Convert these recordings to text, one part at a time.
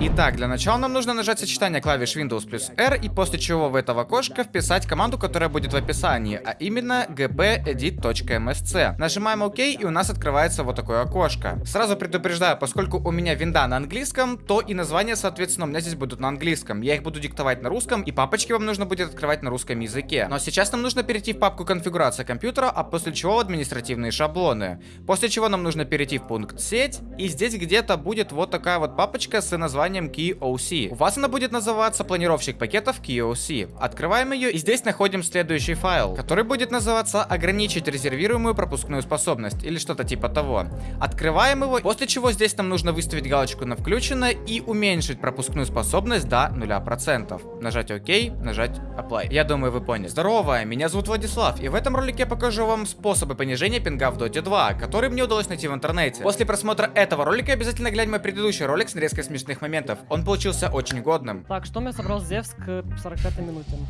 Итак, для начала нам нужно нажать сочетание клавиш Windows плюс R и после чего в это окошко вписать команду, которая будет в описании, а именно gpedit.msc. Нажимаем ОК и у нас открывается вот такое окошко. Сразу предупреждаю, поскольку у меня винда на английском, то и названия, соответственно, у меня здесь будут на английском. Я их буду диктовать на русском, и папочки вам нужно будет открывать на русском языке. Но сейчас нам нужно перейти в папку конфигурация компьютера, а после чего в административные шаблоны. После чего нам нужно перейти в пункт сеть, и здесь где-то будет вот такая вот папочка с названием названием KeyOC. У вас она будет называться планировщик пакетов KeyOC. Открываем ее и здесь находим следующий файл, который будет называться ограничить резервируемую пропускную способность или что-то типа того. Открываем его, после чего здесь нам нужно выставить галочку на включено и уменьшить пропускную способность до 0%. Нажать ОК, нажать Apply. Я думаю, вы поняли. Здорово, меня зовут Владислав, и в этом ролике я покажу вам способы понижения пинга в Dota 2, который мне удалось найти в интернете. После просмотра этого ролика обязательно глянь мой предыдущий ролик с нарезкой смешных моментов моментов. Он получился очень годным. Так, что мне собрал Зевс к 45 минутам?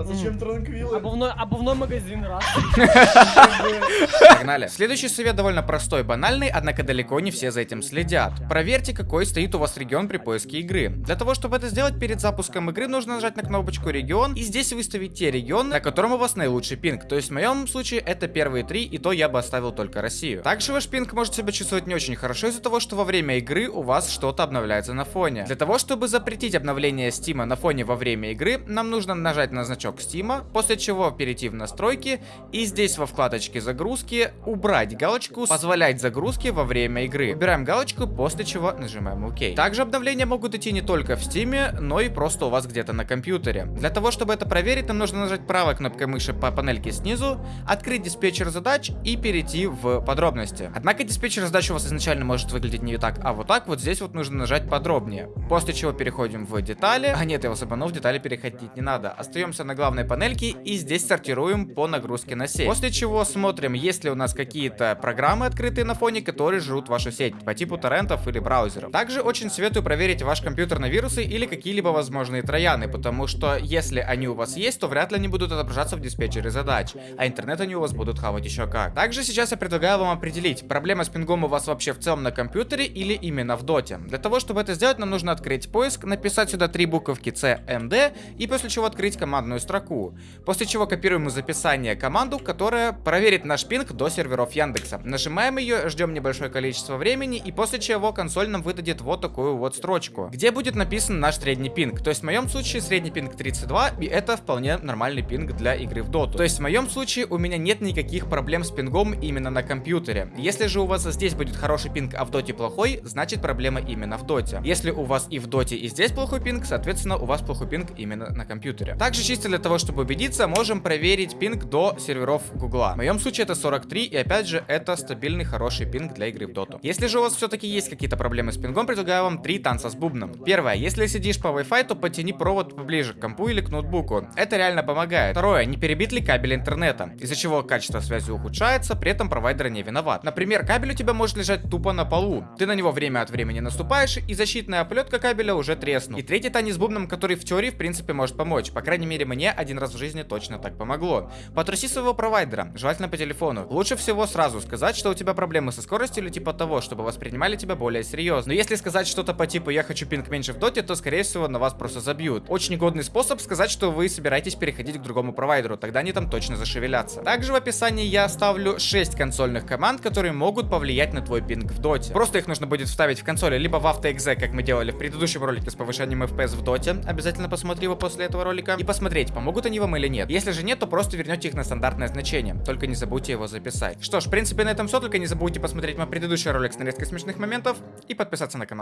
А зачем транквилы? Обувной, обувной магазин, раз. Погнали. Следующий совет довольно простой, банальный, однако далеко не все за этим следят. Проверьте, какой стоит у вас регион при поиске игры. Для того, чтобы это сделать перед запуском игры, нужно нажать на кнопочку регион и здесь выставить те регионы, на котором у вас наилучший пинг. То есть в моем случае это первые три, и то я бы оставил только Россию. Также ваш пинг может себя чувствовать не очень хорошо из-за того, что во время игры у вас что-то обновляется на фоне. Для того, чтобы запретить обновление Стима на фоне во время игры, нам нужно нажать на значок значок Steam, после чего перейти в настройки и здесь во вкладочке загрузки убрать галочку позволять загрузки во время игры. Убираем галочку, после чего нажимаем ОК. Также обновления могут идти не только в Steam, но и просто у вас где-то на компьютере. Для того, чтобы это проверить, нам нужно нажать правой кнопкой мыши по панельке снизу, открыть диспетчер задач и перейти в подробности. Однако диспетчер задач у вас изначально может выглядеть не так, а вот так вот здесь вот нужно нажать подробнее. После чего переходим в детали. А нет, я вас обманул, в детали переходить не надо. Остаемся на главной панельке и здесь сортируем по нагрузке на сеть. После чего смотрим, есть ли у нас какие-то программы открытые на фоне, которые жрут вашу сеть по типу торрентов или браузеров. Также очень советую проверить ваш компьютер на вирусы или какие-либо возможные трояны, потому что если они у вас есть, то вряд ли они будут отображаться в диспетчере задач, а интернет они у вас будут хавать еще как. Также сейчас я предлагаю вам определить, проблема с пингом у вас вообще в целом на компьютере или именно в доте. Для того, чтобы это сделать, нам нужно открыть поиск, написать сюда три буковки CMD и после чего открыть командную строку. После чего копируем из описания команду, которая проверит наш пинг до серверов Яндекса. Нажимаем ее, ждем небольшое количество времени, и после чего консоль нам выдадет вот такую вот строчку, где будет написан наш средний пинг. То есть в моем случае средний пинг 32, и это вполне нормальный пинг для игры в доту. То есть в моем случае у меня нет никаких проблем с пингом именно на компьютере. Если же у вас здесь будет хороший пинг, а в доте плохой, значит проблема именно в доте. Если у вас и в доте, и здесь плохой пинг, соответственно у вас плохой пинг именно на компьютере. Также чисто для того, чтобы убедиться, можем проверить пинг до серверов Гугла. В моем случае это 43, и опять же, это стабильный хороший пинг для игры в доту. Если же у вас все-таки есть какие-то проблемы с пингом, предлагаю вам три танца с бубном. Первое, если сидишь по Wi-Fi, то потяни провод поближе к компу или к ноутбуку. Это реально помогает. Второе, не перебит ли кабель интернета, из-за чего качество связи ухудшается, при этом провайдер не виноват. Например, кабель у тебя может лежать тупо на полу. Ты на него время от времени наступаешь, и защитная оплетка кабеля уже треснул. И третий танец с бубном, который в теории в принципе может помочь. По крайней мере мне один раз в жизни точно так помогло. Потруси своего провайдера, желательно по телефону. Лучше всего сразу сказать, что у тебя проблемы со скоростью или типа того, чтобы воспринимали тебя более серьезно. Но если сказать что-то по типу «я хочу пинг меньше в доте», то скорее всего на вас просто забьют. Очень годный способ сказать, что вы собираетесь переходить к другому провайдеру, тогда они там точно зашевелятся. Также в описании я оставлю 6 консольных команд, которые могут повлиять на твой пинг в доте. Просто их нужно будет вставить в консоли, либо в AutoExe, как мы делали в предыдущем ролике с повышением FPS в доте. Обязательно посмотри его после этого ролика и посмотреть, помогут они вам или нет. Если же нет, то просто вернете их на стандартное значение. Только не забудьте его записать. Что ж, в принципе, на этом все. Только не забудьте посмотреть мой предыдущий ролик с нарезкой смешных моментов и подписаться на канал.